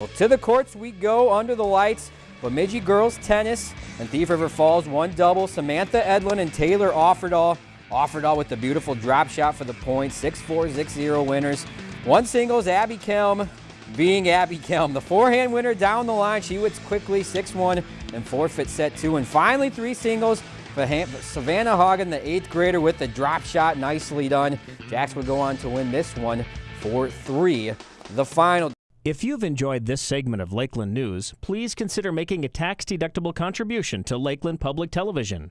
Well, to the courts we go under the lights. Bemidji girls tennis and Thief River Falls one double. Samantha Edlin and Taylor Offerdahl. Offerdahl with the beautiful drop shot for the point. 6-4, 6-0 winners. One singles, Abby Kelm being Abby Kelm. The forehand winner down the line. She wins quickly 6-1 and forfeit set two. And finally three singles. Savannah Hagen, the eighth grader with the drop shot. Nicely done. Jacks would go on to win this one for three. The final. If you've enjoyed this segment of Lakeland News, please consider making a tax-deductible contribution to Lakeland Public Television.